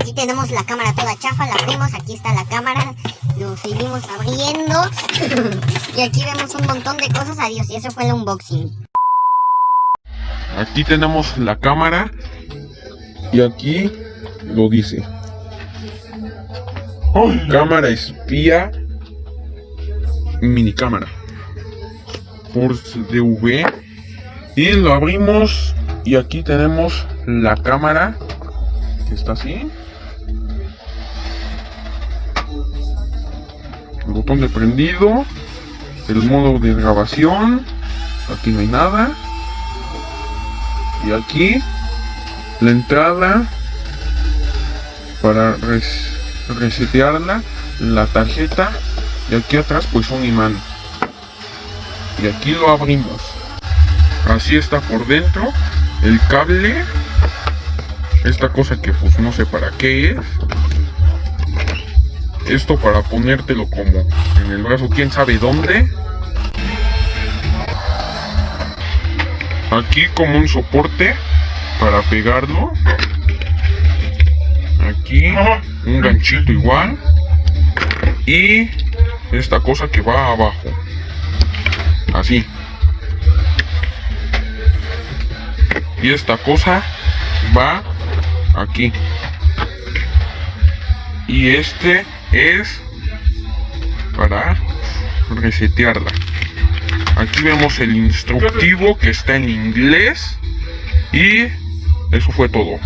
Aquí tenemos la cámara toda chafa, la abrimos, aquí está la cámara, lo seguimos abriendo y aquí vemos un montón de cosas, adiós, y eso fue el unboxing. Aquí tenemos la cámara y aquí lo dice. Cámara espía mini cámara por DV y lo abrimos. Y aquí tenemos la cámara que está así. El botón de prendido. El modo de grabación. Aquí no hay nada. Y aquí la entrada para res- resetearla la tarjeta y aquí atrás pues un imán. Y aquí lo abrimos. Así está por dentro el cable. Esta cosa que pues no sé para qué es. Esto para ponértelo como en el brazo quién sabe dónde. Aquí como un soporte para pegarlo. Aquí un ganchito igual. Y esta cosa que va abajo. Así. Y esta cosa va aquí. Y este es para resetearla. Aquí vemos el instructivo que está en inglés y eso fue todo